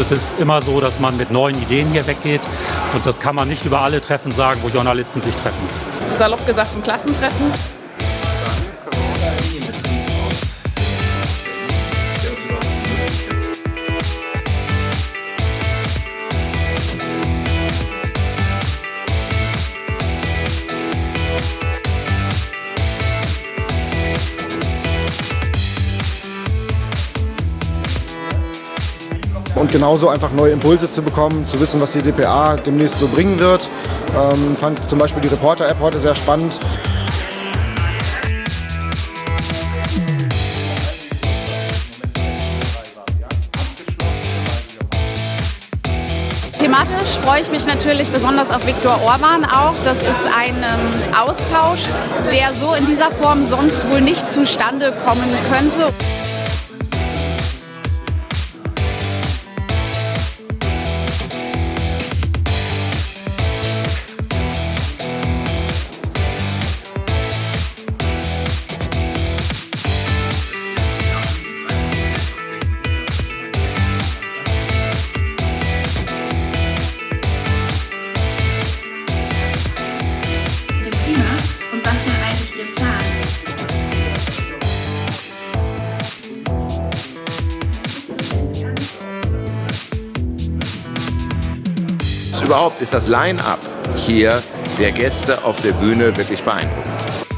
Es ist immer so, dass man mit neuen Ideen hier weggeht. Und das kann man nicht über alle Treffen sagen, wo Journalisten sich treffen. Salopp gesagt ein Klassentreffen. Und genauso einfach neue Impulse zu bekommen, zu wissen, was die DPA demnächst so bringen wird. Ähm, fand zum Beispiel die Reporter-App heute sehr spannend. Thematisch freue ich mich natürlich besonders auf Viktor Orban auch. Das ist ein ähm, Austausch, der so in dieser Form sonst wohl nicht zustande kommen könnte. Überhaupt ist das Line-up hier der Gäste auf der Bühne wirklich beeindruckend.